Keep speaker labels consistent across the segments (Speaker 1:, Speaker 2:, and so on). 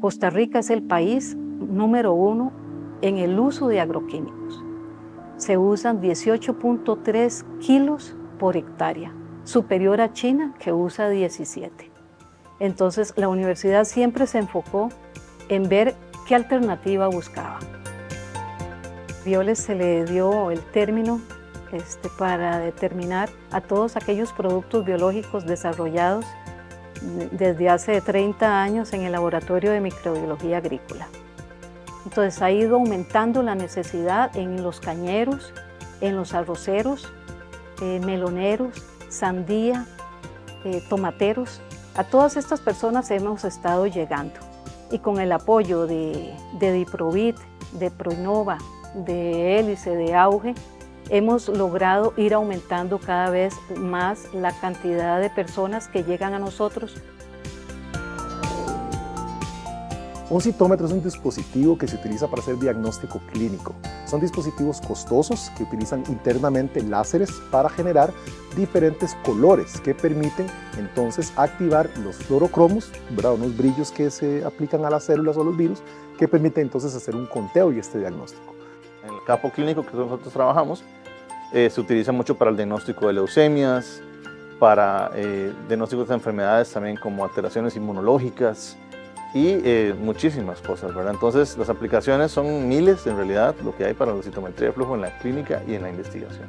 Speaker 1: Costa Rica es el país número uno en el uso de agroquímicos. Se usan 18.3 kilos por hectárea, superior a China que usa 17. Entonces la universidad siempre se enfocó en ver qué alternativa buscaba. Violes se le dio el término este, para determinar a todos aquellos productos biológicos desarrollados desde hace 30 años en el Laboratorio de Microbiología Agrícola. Entonces ha ido aumentando la necesidad en los cañeros, en los arroceros, eh, meloneros, sandía, eh, tomateros. A todas estas personas hemos estado llegando y con el apoyo de, de Diprovit, de Proinova, de Hélice, de Auge, hemos logrado ir aumentando cada vez más la cantidad de personas que llegan a nosotros.
Speaker 2: Un citómetro es un dispositivo que se utiliza para hacer diagnóstico clínico. Son dispositivos costosos que utilizan internamente láseres para generar diferentes colores que permiten entonces activar los fluorocromos, unos brillos que se aplican a las células o los virus, que permiten entonces hacer un conteo y este diagnóstico.
Speaker 3: En el campo clínico que nosotros trabajamos, eh, se utiliza mucho para el diagnóstico de leucemias, para eh, diagnósticos de enfermedades también como alteraciones inmunológicas y eh, muchísimas cosas, ¿verdad? Entonces las aplicaciones son miles en realidad lo que hay para la citometría de flujo en la clínica y en la investigación.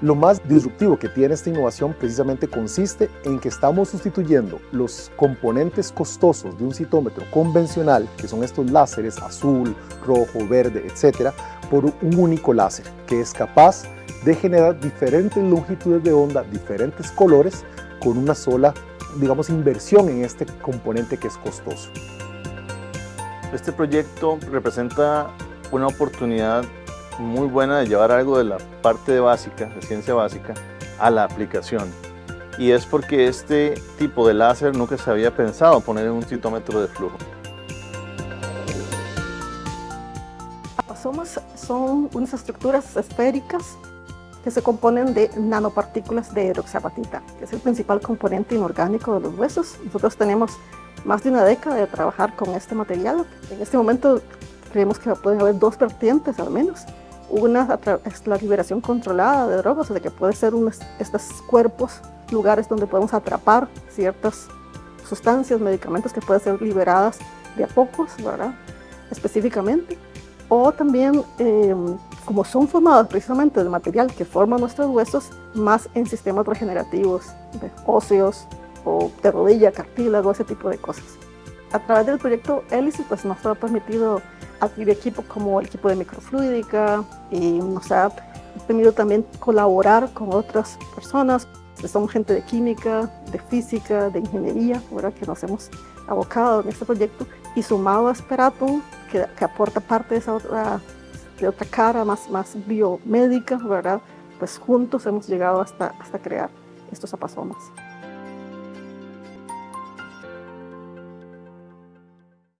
Speaker 2: Lo más disruptivo que tiene esta innovación precisamente consiste en que estamos sustituyendo los componentes costosos de un citómetro convencional, que son estos láseres azul, rojo, verde, etcétera, por un único láser que es capaz de generar diferentes longitudes de onda, diferentes colores, con una sola, digamos, inversión en este componente que es costoso.
Speaker 3: Este proyecto representa una oportunidad muy buena de llevar algo de la parte de básica, de ciencia básica, a la aplicación. Y es porque este tipo de láser nunca se había pensado poner en un citómetro de flujo.
Speaker 4: Apasomas son unas estructuras esféricas que se componen de nanopartículas de hidroxiapatita, que es el principal componente inorgánico de los huesos. Nosotros tenemos más de una década de trabajar con este material. En este momento creemos que pueden haber dos vertientes al menos. Una es la liberación controlada de drogas, o sea que puede ser estos cuerpos, lugares donde podemos atrapar ciertas sustancias, medicamentos que pueden ser liberadas de a pocos, ¿verdad? Específicamente. O también, em, como son formados precisamente del material que forma nuestros huesos, más en sistemas regenerativos, de óseos o de rodilla, cartílago, ese tipo de cosas. A través del proyecto Hélice, pues nos ha permitido adquirir equipos como el equipo de microfluídica y nos ha permitido también colaborar con otras personas. Somos gente de química, de física, de ingeniería, ¿verdad? que nos hemos abocado en este proyecto y sumado a Speratum, que, que aporta parte de esa otra, de otra cara más, más biomédica, ¿verdad? pues juntos hemos llegado hasta, hasta crear estos apasomas.